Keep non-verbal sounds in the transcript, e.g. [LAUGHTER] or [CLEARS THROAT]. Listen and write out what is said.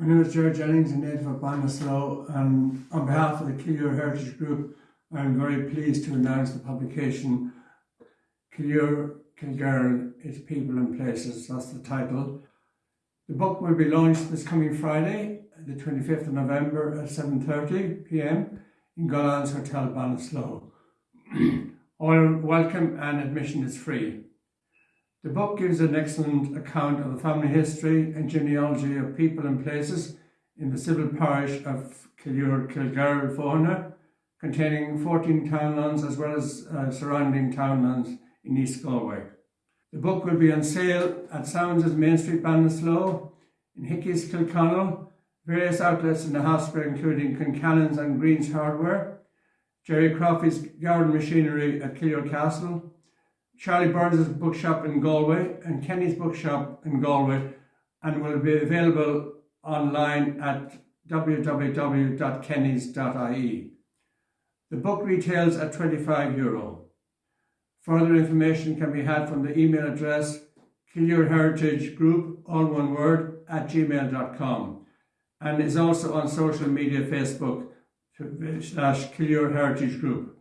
My name is Gerard Jennings, a native of Ballinasloe, and on behalf of the Killure Heritage Group, I am very pleased to announce the publication Killure Kilgerrill, Its People and Places, that's the title. The book will be launched this coming Friday, the 25th of November at 7.30pm in Gullane's Hotel Ballinasloe. [CLEARS THROAT] All welcome and admission is free. The book gives an excellent account of the family history and genealogy of people and places in the civil parish of Killure Kilgerrill Fohenagh, containing 14 townlands as well as uh, surrounding townlands in East Galway. The book will be on sale at Sounds' Main Street Ballinasloe, in Hickey's Kilconnell, various outlets in the hospital including Concannon's and Green's Hardware, Jerry Croffy's Garden Machinery at Killure Castle, Charlie Byrne's bookshop in Galway and Kenny's bookshop in Galway and will be available online at www.kennys.ie. The book retails at 25 euro. Further information can be had from the email address Killure Heritage Group, all one word, at gmail.com and is also on social media Facebook slash Killure Heritage Group.